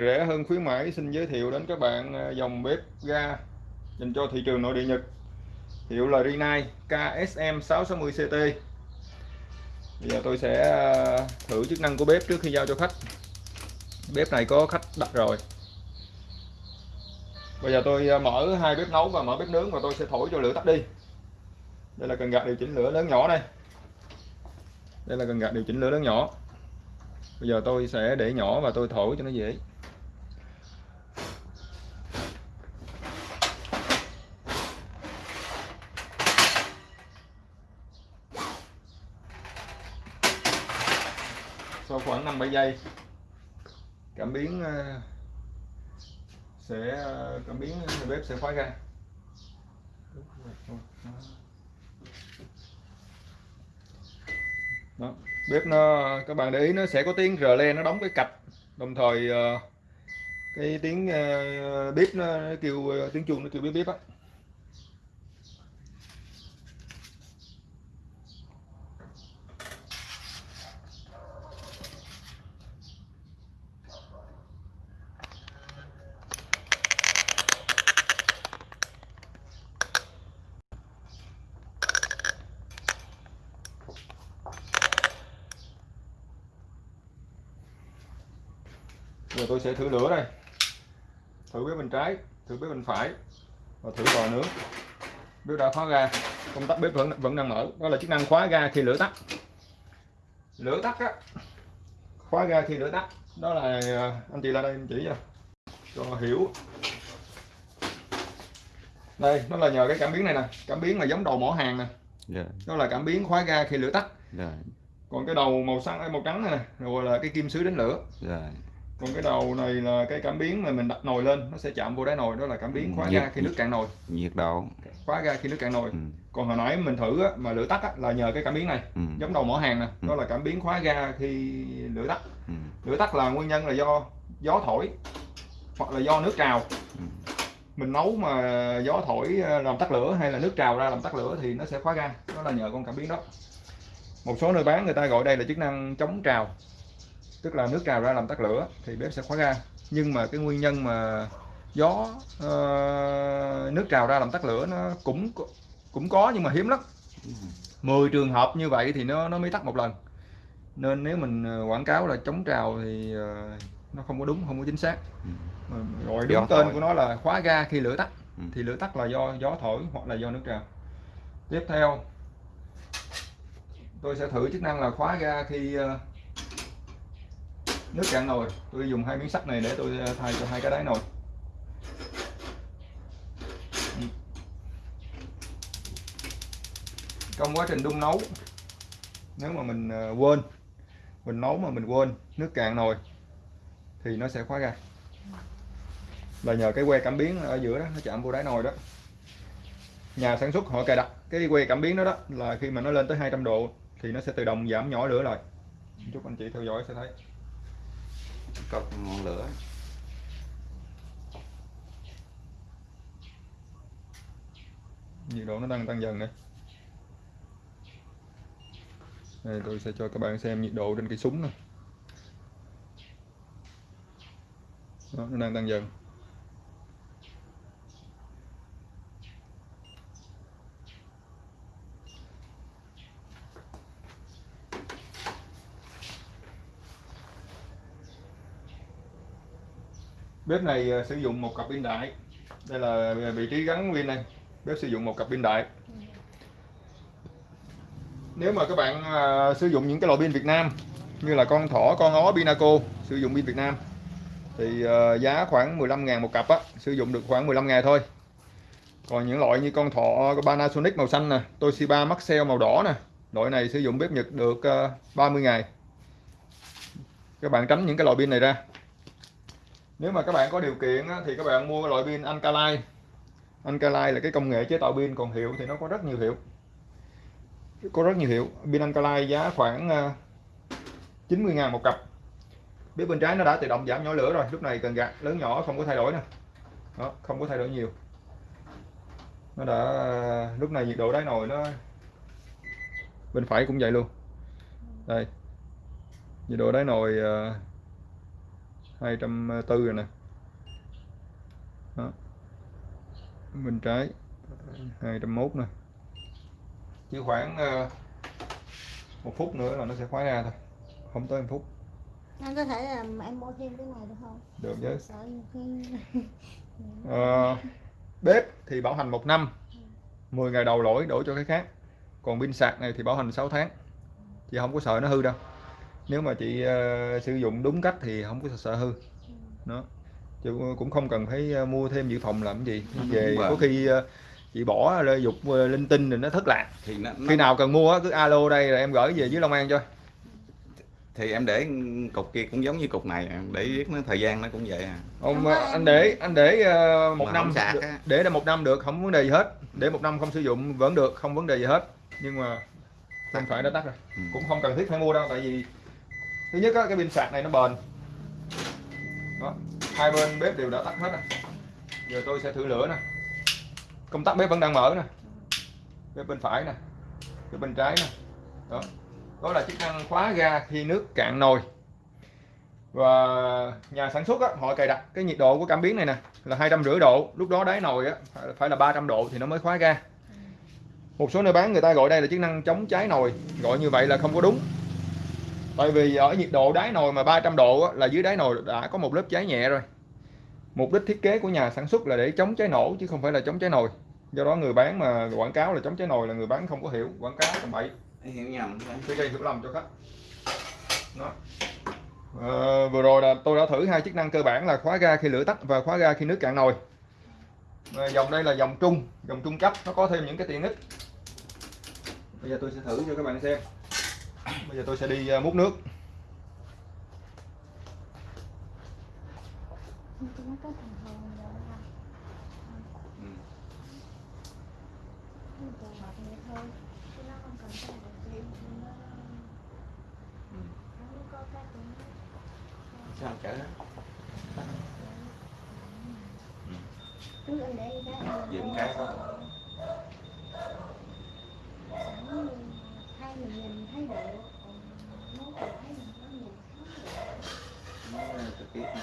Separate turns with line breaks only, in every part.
rẻ hơn khuyến mãi, xin giới thiệu đến các bạn ờ, dòng bếp ga dành cho thị trường nội địa Nhật. Hiệu là Rinnai KSM 660 CT bây giờ tôi sẽ ờ, thử chức năng của bếp trước khi giao cho khách. Bếp này có khách đặt rồi. Bây giờ tôi ờ, mở hai bếp nấu và mở bếp nướng và tôi sẽ thổi cho lửa tắt đi. Đây là cần gạt điều chỉnh lửa lớn nhỏ đây. Đây là cần gạt điều chỉnh lửa lớn nhỏ. Bây giờ tôi sẽ để nhỏ và tôi thổi cho nó dễ sau dây cảm biến ờ, sẽ ờ, cảm biến ờ, bếp sẽ khóa ra. Đó. bếp nó, các bạn để ý, nó sẽ có tiếng rờ le nó đóng cái cạch. Đồng thời cái tiếng bếp nó kêu tiếng chuông nó kêu bếp bếp á giờ tôi sẽ thử lửa đây thử bếp bên trái thử bếp bên phải. Và thử lò nướng. Bếp đã khóa ga. Công tắc bếp vẫn vẫn đang mở. Đó là chức năng khóa ga khi lửa tắt. Lửa tắt á. Khóa ga khi lửa tắt. Đó là à, anh chị ra đây anh chỉ cho cho hiểu. Đây nó là nhờ cái cảm biến này nè. Cảm biến là giống đầu mỏ hàng nè.
Rồi,
đó là cảm biến khóa ga khi lửa tắt.
Rồi,
còn cái đầu màu xanh màu trắng này nè rồi là cái kim sứ đánh lửa.
Rồi.
Còn cái đầu này là cái cảm biến mà mình đặt nồi lên nó sẽ chạm vô đáy nồi đó là cảm biến khóa
Nhiệt-
ga khi nước cạn nồi.
Nhiệt độ.
khóa ga khi nước cạn nồi.
Ừ,
còn hồi nãy mình thử á, mà lửa tắt á, là nhờ cái cảm biến này.
Ừ,
giống đầu mỏ hàng nè
Ừ.
đó là cảm biến khóa ga khi lửa tắt.
Ừ,
lửa tắt là nguyên nhân là do gió thổi hoặc là do nước trào.
Ừ.
mình nấu mà gió thổi ờ, làm tắt lửa hay là nước trào ra làm tắt lửa thì nó sẽ khóa ga. Đó là nhờ con cảm biến đó. Một số nơi bán người ta gọi đây là chức năng chống trào tức là nước trào ra làm tắt lửa thì bếp sẽ khóa ga nhưng mà cái nguyên nhân mà gió ờ, nước trào ra làm tắt lửa nó cũng cũng có nhưng mà hiếm lắm 10 trường hợp như vậy thì nó nó mới tắt một lần nên nếu mình ờ, quảng cáo là chống trào thì ờ, nó không có đúng không có chính xác
Ừ.
Gọi
Gió
đúng tên
thổi.
của nó là khóa ga khi lửa tắt
Ừ.
thì lửa tắt là do gió thổi hoặc là do nước trào tiếp theo tôi sẽ thử chức năng là khóa ga khi ờ, nước cạn nồi. Tôi dùng hai miếng sắt này để tôi ờ, thay cho hai cái đáy nồi. Ừ. Trong quá trình đun nấu, nếu mà mình ờ, quên, mình nấu mà mình quên nước cạn nồi thì nó sẽ khóa ra. là nhờ cái que cảm biến ở giữa đó, nó chạm vô đáy nồi đó, nhà sản xuất họ cài đặt cái que cảm biến đó đó là khi mà nó lên tới 200 độ thì nó sẽ tự động giảm nhỏ lửa lại. Chúc anh chị theo dõi sẽ thấy.
Có ngọn lửa.
nhiệt độ nó đang tăng dần đây đây tôi sẽ cho các bạn xem nhiệt độ trên cây súng này đó, nó đang tăng dần. Bếp này ờ, sử dụng một cặp pin đại. Đây là ờ, vị trí gắn pin này. Bếp sử dụng một cặp pin đại. Nếu mà các bạn à, sử dụng những cái loại pin Việt Nam như là con thỏ con ó Pinaco sử dụng pin Việt Nam thì à, giá khoảng 15.000 một cặp á sử dụng được khoảng 15 ngày thôi. Còn những loại như con thọ Panasonic màu xanh nè Toshiba Maxell màu đỏ nè loại này sử dụng bếp Nhật được à, 30 ngày các bạn tránh những cái loại pin này ra nếu mà các bạn có điều kiện á, thì các bạn mua loại pin Alkaline. Alkaline là cái công nghệ chế tạo pin còn hiệu thì nó có rất nhiều hiệu. Có rất nhiều hiệu. Pin Alkaline giá khoảng ờ, 90 ngàn một cặp. Bếp bên trái nó đã tự động giảm nhỏ lửa rồi lúc này cần gạt lớn nhỏ không có thay đổi nè. Đó không có thay đổi nhiều. Nó đã lúc này nhiệt độ đáy nồi nó bên phải cũng vậy luôn. Đây. Nhiệt độ đáy nồi ờ, 240 rồi nè. Đó. bên trái 201 nè. Chỉ khoảng ờ, một phút nữa là nó sẽ khóa ra thôi. Không tới một phút.
Anh có thể là em mua thêm cái này được không?
Được chứ.
Sợ khi
Ờ, bếp thì bảo hành một năm. 10 ngày đầu lỗi đổi cho cái khác. Còn pin sạc này thì bảo hành 6 tháng. Chị không có sợ nó hư đâu nếu mà chị ờ, sử dụng đúng cách thì không có sợ hư. Nó chứ cũng không cần phải ờ, mua thêm dự phòng làm cái gì. Về
Đúng rồi.
có khi ờ, chị bỏ dục linh tinh rồi nó thất lạc.
Thì nó, nó
khi nào cần mua cứ alo đây rồi em gửi về dưới Long An cho.
Thì em để cục kia cũng giống như cục này để biết nó thời gian nó cũng vậy à.
Ông anh để anh để một
Mà
năm
á.
để là một năm được không vấn đề gì hết. Để một năm không sử dụng vẫn được không vấn đề gì hết. Nhưng mà không phải nó tắt rồi.
Ừ.
cũng không cần thiết phải mua đâu tại vì thứ nhất á, cái pin sạc này nó bền. Đó hai bên bếp đều đã tắt hết rồi. Giờ tôi sẽ thử lửa nè. Công tắc bếp vẫn đang mở nè. Bếp bên phải nè bếp bên trái nè. Đó đó là chức năng khóa ga khi nước cạn nồi. Và nhà sản xuất á, họ cài đặt cái nhiệt độ của cảm biến này nè là hai trăm rưỡi độ. Lúc đó đáy nồi á phải- là 300 độ thì nó mới khóa ga. Một số nơi bán người ta gọi đây là chức năng chống cháy nồi. Gọi như vậy là không có đúng tại vì ở nhiệt độ đáy nồi mà 300 độ á, là dưới đáy nồi đã có một lớp cháy nhẹ rồi. Mục đích thiết kế của nhà sản xuất là để chống cháy nổ chứ không phải là chống cháy nồi. Do đó người bán mà quảng cáo là chống cháy nồi là người bán không có hiểu quảng cáo tầm bậy.
Hiểu nhầm.
Sẽ gây hiểu lầm cho khách. Đó. Ờ, vừa rồi là tôi đã thử hai chức năng cơ bản là khóa ga khi lửa tắt và khóa ga khi nước cạn nồi. Ờ, dòng đây là dòng trung dòng trung cấp nó có thêm những cái tiện ích. Bây giờ tôi sẽ thử cho các bạn xem bây giờ tôi sẽ đi ờ, múc nước
Ừ. Ừ. sao chở
cái
đó.
hai mình độ nhìn
trực tiếp nữa.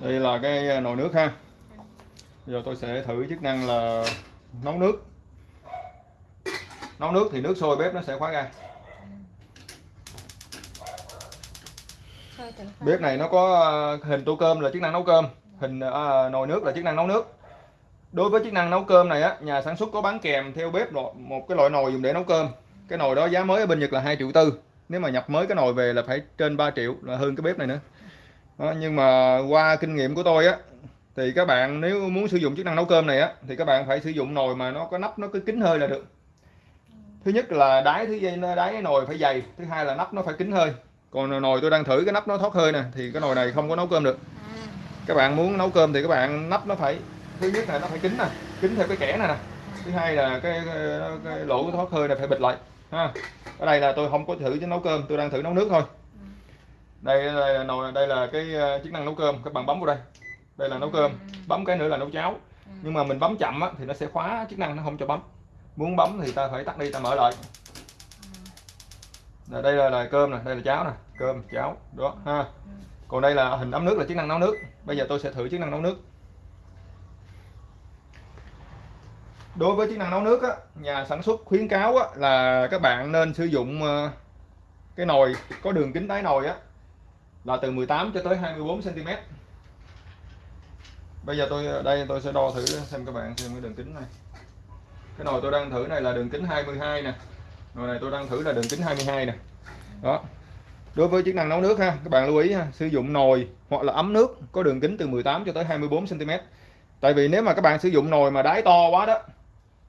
đây là cái à, nồi nước ha giờ tôi sẽ thử chức năng là nấu nước nấu nước thì nước sôi bếp nó sẽ khóa
ra.
Bếp này nó có ờ, hình tô cơm là chức năng nấu cơm. Hình à, nồi nước là chức năng nấu nước. Đối với chức năng nấu cơm này á nhà sản xuất có bán kèm theo bếp một, cái loại nồi dùng để nấu cơm. Cái nồi đó giá mới ở bên Nhật là 2 triệu tư. Nếu mà nhập mới cái nồi về là phải trên 3 triệu là hơn cái bếp này nữa. Đó, nhưng mà qua kinh nghiệm của tôi á thì các bạn nếu muốn sử dụng chức năng nấu cơm này á thì các bạn phải sử dụng nồi mà nó có nắp nó cứ kín hơi là được. Thứ nhất là đáy thứ đáy nồi phải dày thứ hai là nắp nó phải kín hơi còn nồi tôi đang thử cái nắp nó thoát hơi nè thì cái nồi này không có nấu cơm được.
À.
Các bạn muốn nấu cơm thì các bạn nắp nó phải thứ nhất là nó phải kín nè kín theo cái kẽ này nè. Thứ hai là cái, cái, cái lỗ thoát hơi này phải bịt lại ha. Ở đây là tôi không có thử chứ nấu cơm tôi đang thử nấu nước thôi. Đây là nồi đây là cái ờ, chức năng nấu cơm các bạn bấm vào đây. Đây là nấu cơm bấm cái nữa là nấu cháo. Nhưng mà mình bấm chậm á, thì nó sẽ khóa chức năng nó không cho bấm. Muốn bấm thì ta phải tắt đi ta mở lại rồi đây là, là cơm nè đây là cháo nè cơm cháo đó ha. Còn đây là hình ấm nước là chức năng nấu nước. Bây giờ tôi sẽ thử chức năng nấu nước. Đối với chức năng nấu nước á, nhà sản xuất khuyến cáo á, là các bạn nên sử dụng ờ, cái nồi có đường kính đáy nồi á là từ 18 cho tới 24 cm bây giờ tôi ờ, đây tôi sẽ đo thử xem các bạn xem cái đường kính này. Cái nồi tôi đang thử này là đường kính 22 nè nồi này tôi đang thử là đường kính 22 nè. Đó. Đối với chức năng nấu nước ha, các bạn lưu ý ha, sử dụng nồi hoặc là ấm nước có đường kính từ 18 cho tới 24 cm tại vì nếu mà các bạn sử dụng nồi mà đáy to quá đó,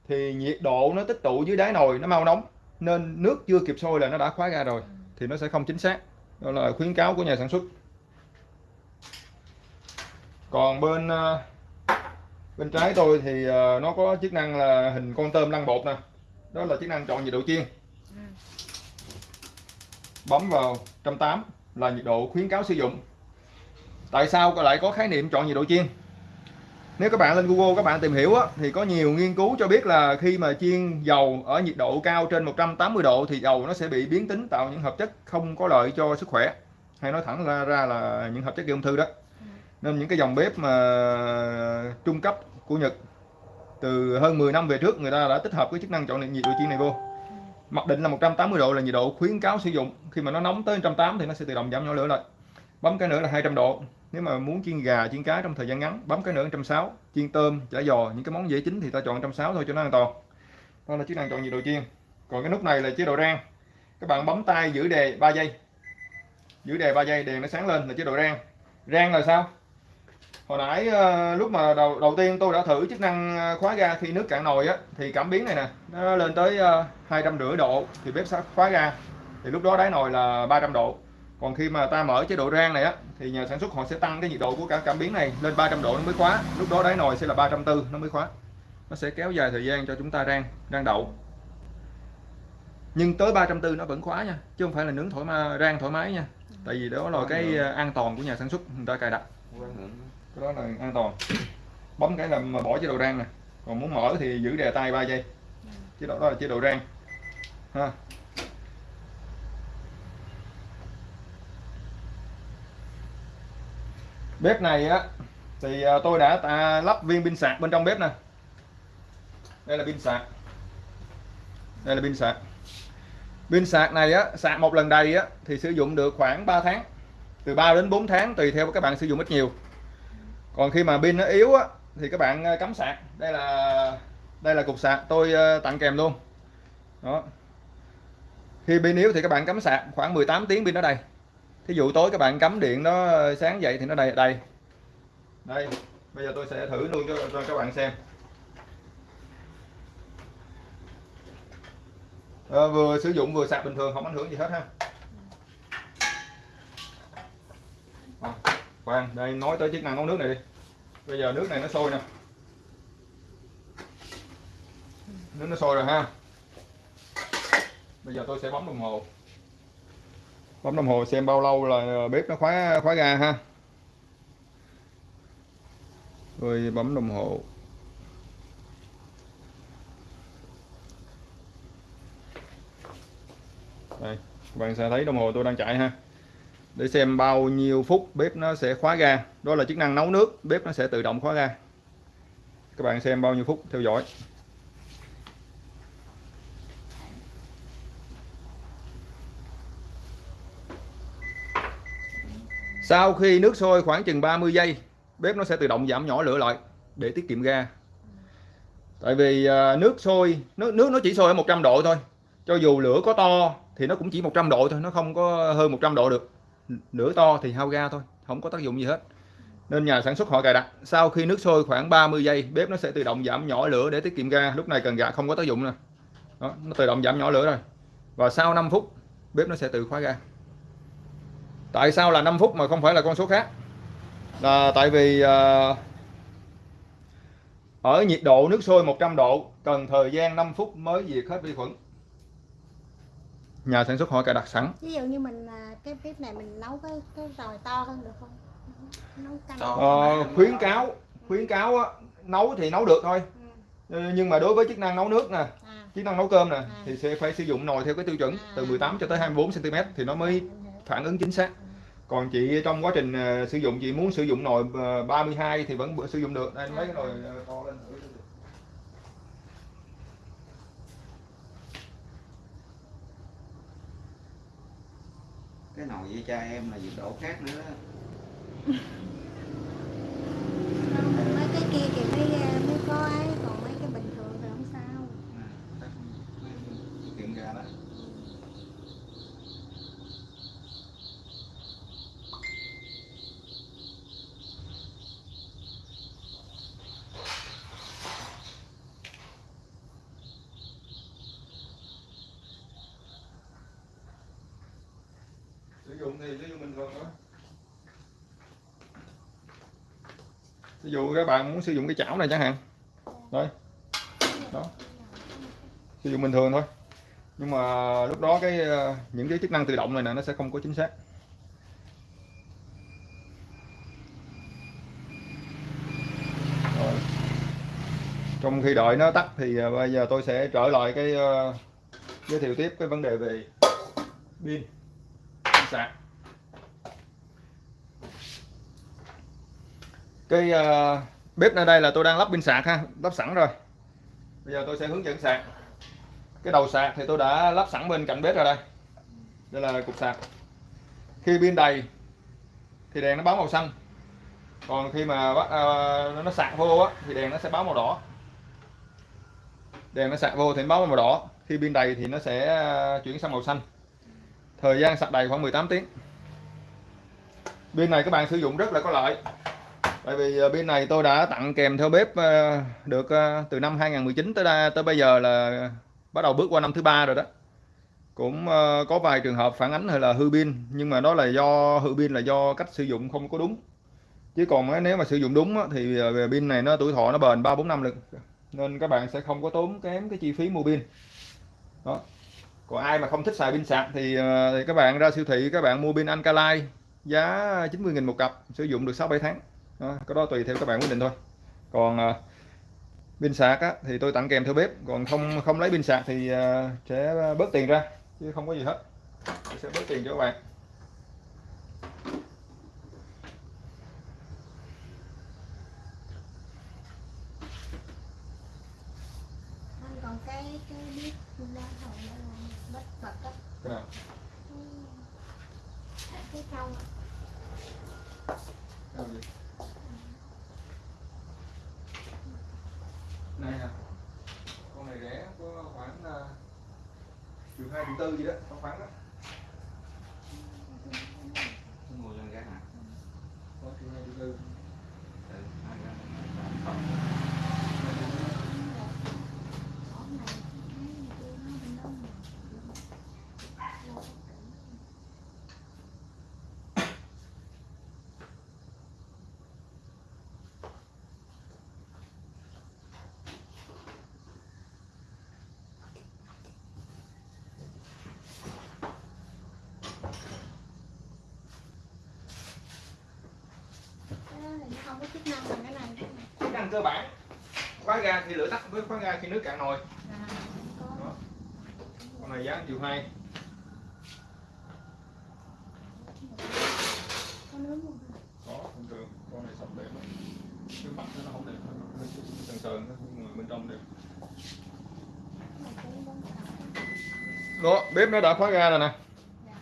thì nhiệt độ nó tích tụ dưới đáy nồi, nó mau nóng, nên nước chưa kịp sôi là nó đã khóa ra rồi, thì nó sẽ không chính xác. Đó là khuyến cáo của nhà sản xuất. Còn bên ờ, bên trái tôi thì ờ, nó có chức năng là hình con tôm lăn bột nè đó là chức năng chọn nhiệt độ chiên. Bấm vào 180 là nhiệt độ khuyến cáo sử dụng. Tại sao lại có khái niệm chọn nhiệt độ chiên? Nếu các bạn lên Google các bạn tìm hiểu á, thì có nhiều nghiên cứu cho biết là khi mà chiên dầu ở nhiệt độ cao trên 180 độ thì dầu nó sẽ bị biến tính tạo những hợp chất không có lợi cho sức khỏe. Hay nói thẳng ra, ra là những hợp chất gây ung thư đó. Nên những cái dòng bếp mà trung cấp của Nhật từ hơn 10 năm về trước, người ta đã tích hợp cái chức năng chọn nhiệt độ chiên này vô. Mặc định là 180 độ là nhiệt độ khuyến cáo sử dụng. Khi mà nó nóng tới 180 thì nó sẽ tự động giảm nhỏ lửa lại. Bấm cái nữa là 200 độ. Nếu mà muốn chiên gà, chiên cá trong thời gian ngắn, bấm cái nữa 160 chiên tôm, chả giò, những cái món dễ chín thì ta chọn 160 thôi cho nó an toàn. Đó là chức năng chọn nhiệt độ chiên. Còn cái nút này là chế độ rang. Các bạn bấm tay giữ đề 3 giây. Giữ đề 3 giây, đèn nó sáng lên là chế độ rang. Rang là sao? Hồi nãy ờ, lúc mà đầu đầu tiên tôi đã thử chức năng ờ, khóa ga khi nước cạn nồi á thì cảm biến này nè nó lên tới ờ, hai trăm rưỡi độ thì bếp sẽ khóa ga. Thì lúc đó đáy nồi là 300 độ. Còn khi mà ta mở chế độ rang này á thì nhà sản xuất họ sẽ tăng cái nhiệt độ của cả cảm biến này lên 300 độ nó mới khóa. Lúc đó đáy nồi sẽ là 340 nó mới khóa. Nó sẽ kéo dài thời gian cho chúng ta rang rang đậu. Nhưng tới 340 nó vẫn khóa nha chứ không phải là nướng thoải mái rang thoải mái nha. Tại vì đó là cái an toàn của nhà sản xuất người ta cài đặt cái đó là an toàn. Bấm cái là mà bỏ chế độ rang nè. Còn muốn mở thì giữ đè tay 3 giây. Chế độ đó là chế độ rang. Ha. Bếp này á, thì à, tôi đã ta lắp viên pin sạc bên trong bếp nè. Đây là pin sạc. Đây là pin sạc. Pin sạc này á, sạc một lần đầy á, thì sử dụng được khoảng 3 tháng. Từ 3 đến 4 tháng tùy theo các bạn sử dụng ít nhiều còn khi mà pin nó yếu á thì các bạn ờ, cắm sạc. Đây là đây là cục sạc. Tôi ờ, tặng kèm luôn. Đó. Khi pin yếu thì các bạn cắm sạc khoảng 18 tiếng pin nó đầy. Thí dụ tối các bạn cắm điện nó ờ, sáng dậy thì nó đầy đầy. Đây bây giờ tôi sẽ thử luôn cho, cho các bạn xem. À, vừa sử dụng vừa sạc bình thường không ảnh hưởng gì hết ha. À, khoan, đây, nói tới chức năng nấu nước này đi. Bây giờ nước này nó sôi nè. Nước nó sôi rồi ha. Bây giờ tôi sẽ bấm đồng hồ. Bấm đồng hồ xem bao lâu là bếp nó khóa khóa ga ha. Rồi bấm đồng hồ. Đây, bạn sẽ thấy đồng hồ tôi đang chạy ha để xem bao nhiêu phút bếp nó sẽ khóa ga. Đó là chức năng nấu nước, bếp nó sẽ tự động khóa ga. Các bạn xem bao nhiêu phút theo dõi. Sau khi nước sôi khoảng chừng 30 giây, bếp nó sẽ tự động giảm nhỏ lửa lại để tiết kiệm ga. Tại vì à, nước sôi, nước nước nó chỉ sôi ở 100 độ thôi. Cho dù lửa có to thì nó cũng chỉ 100 độ thôi, nó không có hơn 100 độ được nửa to thì hao ga thôi không có tác dụng gì hết. Nên nhà sản xuất họ cài đặt sau khi nước sôi khoảng 30 giây bếp nó sẽ tự động giảm nhỏ lửa để tiết kiệm ga lúc này cần ga không có tác dụng nữa. Đó, nó tự động giảm nhỏ lửa rồi. Và sau 5 phút bếp nó sẽ tự khóa ga. Tại sao là 5 phút mà không phải là con số khác? Là tại vì à, ở nhiệt độ nước sôi 100 độ cần thời gian 5 phút mới diệt hết vi khuẩn nhà sản xuất họ cài đặt sẵn
ví dụ như mình à, cái bếp này mình nấu cái cái nồi to hơn được không nấu canh
To.
Ờ, khuyến cáo khuyến cáo á, nấu thì nấu được thôi
Ừ.
Ừ, nhưng mà đối với chức năng nấu nước nè
à,
chức năng nấu cơm nè
À.
thì sẽ phải sử dụng nồi theo cái tiêu chuẩn
À.
từ 18 cho tới 24 cm thì nó mới
hiểu.
phản ứng chính xác còn chị trong quá trình ờ, sử dụng chị muốn sử dụng nồi ờ, 32 thì vẫn sử dụng được đây mấy cái nồi ờ, to lên thử.
Cái nồi với cha em là nhiệt độ khác nữa đó.
ví dụ các bạn muốn sử dụng cái chảo này chẳng hạn. Đấy đó. Sử dụng bình thường thôi. Nhưng mà lúc đó cái ờ, những cái chức năng tự động này nè nó sẽ không có chính xác. Rồi. trong khi đợi nó tắt thì ờ, bây giờ tôi sẽ trở lại cái uh, giới thiệu tiếp cái vấn đề về pin sạc. Cái uh, bếp ở đây là tôi đang lắp pin sạc ha lắp sẵn rồi. Bây giờ tôi sẽ hướng dẫn sạc. Cái đầu sạc thì tôi đã lắp sẵn bên cạnh bếp rồi đây. Đây là cục sạc. Khi pin đầy thì đèn nó báo màu xanh. Còn khi mà bắt ờ, nó sạc vô á thì đèn nó sẽ báo màu đỏ. Đèn nó sạc vô thì nó báo màu đỏ. Khi pin đầy thì nó sẽ ờ, chuyển sang màu xanh. Thời gian sạc đầy khoảng 18 tiếng. Pin này các bạn sử dụng rất là có lợi tại vì ờ, bên pin này tôi đã tặng kèm theo bếp ờ, được ờ, từ năm 2019 tới đây, tới bây giờ là bắt đầu bước qua năm thứ ba rồi đó. Cũng có vài trường hợp phản ánh hay là hư pin nhưng mà đó là do hư pin là do cách sử dụng không có đúng. Chứ còn nếu mà sử dụng đúng thì pin này nó tuổi thọ nó bền 3 4 năm được nên các bạn sẽ không có tốn kém cái chi phí mua pin. Đó. Còn ai mà không thích xài pin sạc thì, thì các bạn ra siêu thị các bạn mua pin Alkaline giá 90.000 một cặp sử dụng được 6 7 tháng đó, cái đó tùy theo các bạn quyết định thôi. Còn ờ, pin sạc á, thì tôi tặng kèm theo bếp. Còn không không lấy pin sạc thì à, sẽ bớt tiền ra chứ không có gì hết. Tôi sẽ bớt tiền cho các bạn
anh còn cái cái biết đa hồi đó là bất bật á
cái nào
cái cái trong á.
cái nào gì này nè con này rẻ có khoảng uh, triệu hai triệu tư gì đó có khoảng đó
mua cho gái hả
có triệu hai triệu tư
Ừ, hai gái.
Ở này thấy người kia nói bên đó mà. Lo bất tử. Cái đó thì nó không có chức năng bằng cái này.
Chức năng cơ bản. Khóa ga khi lửa tắt với khóa ga khi nước cạn nồi.
À,
đó. Con này giá triệu hai
có
thông thường con này sọc đẹp lắm cái mặt nó không đẹp nó sần sờn bên trong đẹp đó bếp nó đã khóa ga rồi nè.
Dạ.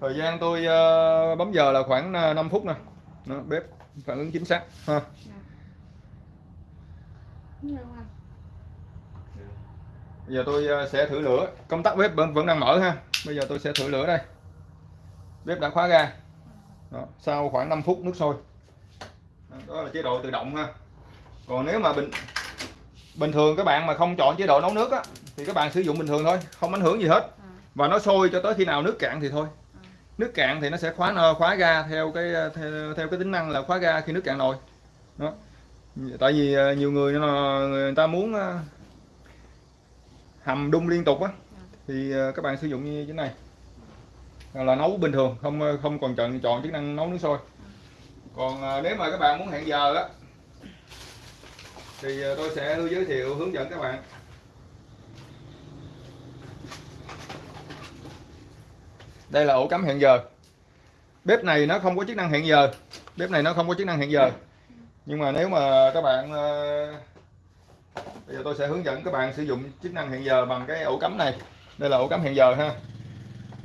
thời gian tôi ờ, bấm giờ là khoảng ờ, 5 phút nè. Bếp phản ứng chính xác ha. Bây giờ tôi ờ, sẽ thử lửa. Công tắc bếp vẫn đang mở ha. Bây giờ tôi sẽ thử lửa đây. Bếp đã khóa ga đó. sau khoảng 5 phút nước sôi. Đó, là chế độ tự động ha. Còn nếu mà bình bình thường các bạn mà không chọn chế độ nấu nước á thì các bạn sử dụng bình thường thôi không ảnh hưởng gì hết. Và nó sôi cho tới khi nào nước cạn thì thôi nước cạn thì nó sẽ khóa ờ, khóa ga theo cái theo, theo cái tính năng là khóa ga khi nước cạn nồi. Đó. Tại vì ờ, nhiều người ờ, người ta muốn ờ, hầm đun liên tục á thì các bạn sử dụng như thế này. Là nấu bình thường không không còn chọn chọn chức năng nấu nước sôi. Còn nếu mà các bạn muốn hẹn giờ á thì tôi sẽ giới thiệu hướng dẫn các bạn. Đây là ổ cắm hẹn giờ. Bếp này nó không có chức năng hẹn giờ. Bếp này nó không có chức năng hẹn giờ. Nhưng mà nếu mà các bạn ờ, bây giờ tôi sẽ hướng dẫn các bạn sử dụng chức năng hẹn giờ bằng cái ổ cắm này. Đây là ổ cắm hẹn giờ ha.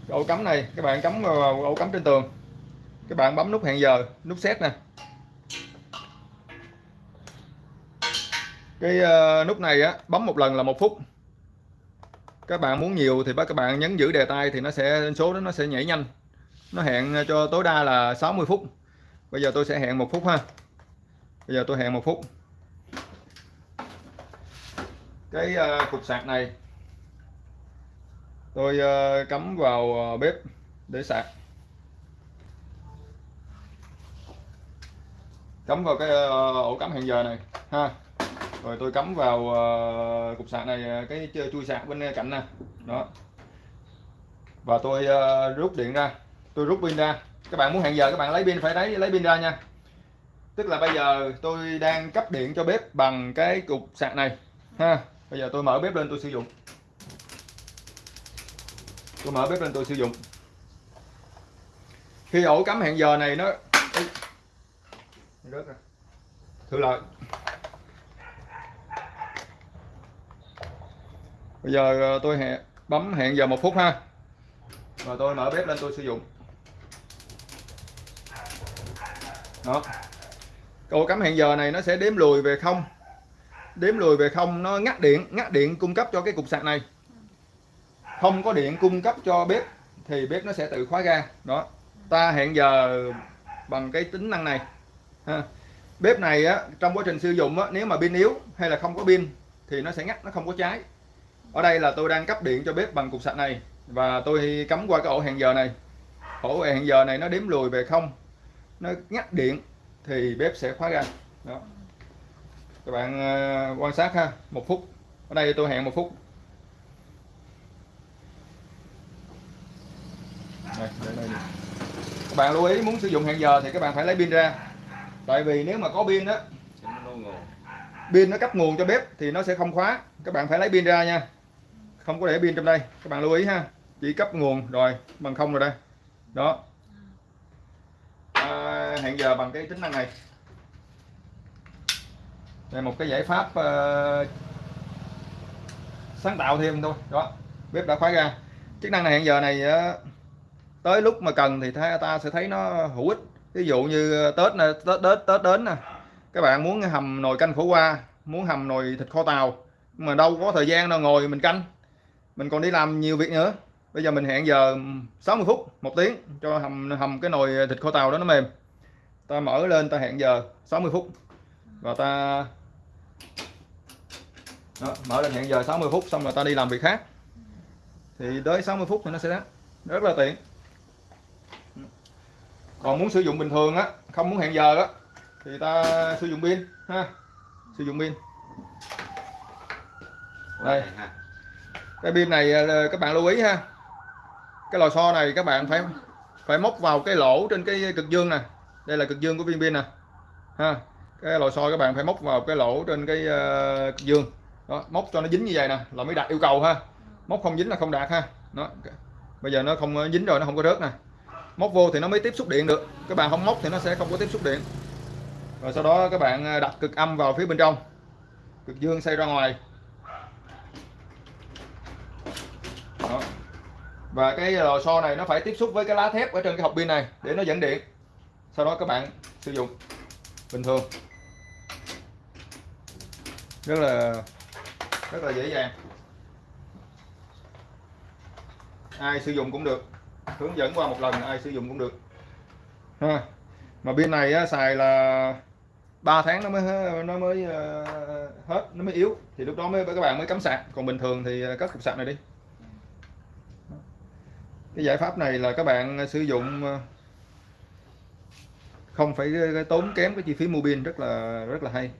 Cái ổ cắm này, các bạn cắm vào ổ cắm trên tường. Các bạn bấm nút hẹn giờ, nút set nè. Cái ờ, nút này á, bấm một lần là một phút các bạn muốn nhiều thì các bạn nhấn giữ đề tay thì nó sẽ, số đó nó sẽ nhảy nhanh. Nó hẹn ờ, cho tối đa là 60 phút. Bây giờ tôi sẽ hẹn một phút ha. Bây giờ tôi hẹn một phút. Cái ờ, cục sạc này, tôi ờ, cắm vào bếp để sạc. Cắm vào cái ổ cắm hẹn giờ này, ha rồi tôi cắm vào ờ, cục sạc này ờ, cái chui sạc bên ờ, cạnh nè. Đó. Và tôi rút điện ra. Tôi rút pin ra. Các bạn muốn hẹn giờ các bạn lấy pin phải lấy lấy pin ra nha. Tức là bây giờ tôi đang cấp điện cho bếp bằng cái cục sạc này ha. Bây giờ tôi mở bếp lên tôi sử dụng. Tôi mở bếp lên tôi sử dụng. Khi ổ cắm hẹn giờ này nó Ê, rớt ra. Thử lại. Bây giờ ờ, tôi hẹn, bấm hẹn giờ một phút ha. Và tôi mở bếp lên tôi sử dụng. Đó. Ổ cắm hẹn giờ này nó sẽ đếm lùi về không. Đếm lùi về không, nó ngắt điện ngắt điện cung cấp cho cái cục sạc này. Không có điện cung cấp cho bếp, thì bếp nó sẽ tự khóa ga. Đó. Ta hẹn giờ bằng cái tính năng này. Ha. bếp này á, trong quá trình sử dụng á, nếu mà pin yếu hay là không có pin, thì nó sẽ ngắt, nó không có cháy ở đây là tôi đang cấp điện cho bếp bằng cục sạc này và tôi cắm qua cái ổ hẹn giờ này. Ổ hẹn giờ này nó đếm lùi về không nó ngắt điện thì bếp sẽ khóa ga. Đó. Các bạn ờ, quan sát ha một phút. Ở đây tôi hẹn một phút. Đây, các bạn lưu ý muốn sử dụng hẹn giờ thì các bạn phải lấy pin ra. Tại vì nếu mà có pin
nguồn.
pin nó cấp nguồn cho bếp thì nó sẽ không khóa. Các bạn phải lấy pin ra nha không có để pin trong đây. Các bạn lưu ý ha. Chỉ cấp nguồn rồi bằng không rồi đây. Đó. À, hẹn giờ bằng cái tính năng này. Đây một cái giải pháp uh, sáng tạo thêm thôi. Đó. Bếp đã khóa ra. Chức năng này hẹn giờ này ờ, tới lúc mà cần thì ta, ta sẽ thấy nó hữu ích. Ví dụ như ờ, tết nè tết tết tết đến nè. Các bạn muốn hầm nồi canh khổ qua muốn hầm nồi thịt kho tàu mà đâu có thời gian đâu ngồi mình canh mình còn đi làm nhiều việc nữa. Bây giờ mình hẹn giờ 60 phút một tiếng cho hầm hầm cái nồi thịt kho tàu đó nó mềm. Ta mở lên ta hẹn giờ 60 phút. Và ta đó, mở lên hẹn giờ 60 phút xong rồi ta đi làm việc khác. Thì tới 60 phút thì nó sẽ rất là tiện. Còn muốn sử dụng bình thường á không muốn hẹn giờ á thì ta sử dụng pin ha. Sử dụng pin. Đây cái pin này ờ, các bạn lưu ý ha. Cái lò xo này các bạn phải phải móc vào cái lỗ trên cái cực dương nè. Đây là cực dương của viên pin nè. Ha cái lò xo các bạn phải móc vào cái lỗ trên cái ờ, cực dương. Đó móc cho nó dính như vậy nè là mới đạt yêu cầu ha. Móc không dính là không đạt ha. Đó bây giờ nó không dính rồi nó không có rớt nè. Móc vô thì nó mới tiếp xúc điện được. Các bạn không móc thì nó sẽ không có tiếp xúc điện. Rồi sau đó các bạn ờ, đặt cực âm vào phía bên trong. Cực dương xoay ra ngoài và cái ờ, lò xo này nó phải tiếp xúc với cái lá thép ở trên cái hộp pin này để nó dẫn điện. Sau đó các bạn sử dụng. Bình thường. Rất là rất là dễ dàng. Ai sử dụng cũng được. Hướng dẫn qua một lần ai sử dụng cũng được. Ha. Mà pin này á, xài là 3 tháng nó mới nó mới ờ, hết nó mới yếu. Thì lúc đó mới các bạn mới cắm sạc. Còn bình thường thì ờ, cất cục sạc này đi cái giải pháp này là các bạn ờ, sử dụng ờ, không phải ờ, tốn kém cái chi phí mua pin rất là rất là hay.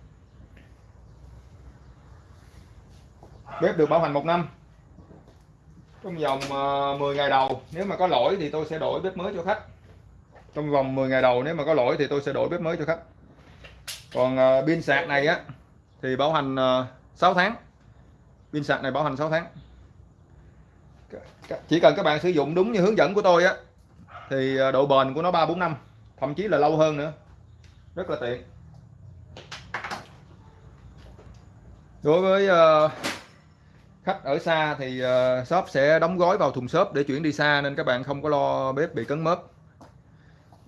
Bếp được bảo hành một năm, trong vòng 10 ngày đầu. Nếu mà có lỗi thì tôi sẽ đổi bếp mới cho khách. Trong vòng 10 ngày đầu nếu mà có lỗi thì tôi sẽ đổi bếp mới cho khách. Còn pin sạc này á, thì bảo hành 6 tháng. Pin sạc này bảo hành 6 tháng chỉ cần các bạn sử dụng đúng như hướng dẫn của tôi á thì à, độ bền của nó 3 4 năm thậm chí là lâu hơn nữa. Rất là tiện. Đối với à, khách ở xa thì à, shop sẽ đóng gói vào thùng xốp để chuyển đi xa nên các bạn không có lo bếp bị cấn mớp.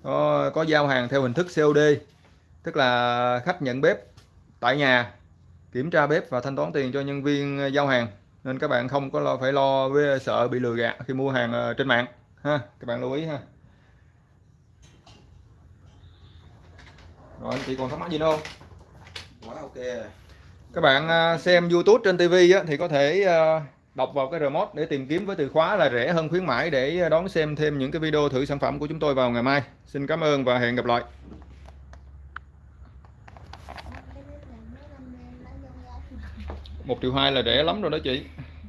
Có, có giao hàng theo hình thức COD tức là khách nhận bếp tại nhà kiểm tra bếp và thanh toán tiền cho nhân viên giao hàng nên các bạn không có lo phải lo với sợ bị lừa gạt khi mua hàng ờ, trên mạng ha các bạn lưu ý ha rồi anh chị còn thắc mắc gì nữa không
quá ok
các bạn à, xem YouTube trên TV á, thì có thể à, đọc vào cái remote để tìm kiếm với từ khóa là rẻ hơn khuyến mãi để đón xem thêm những cái video thử sản phẩm của chúng tôi vào ngày mai. Xin cảm ơn và hẹn gặp lại.
cái bếp này mấy năm nay nó vô giá
một triệu hai là rẻ lắm rồi đó chị.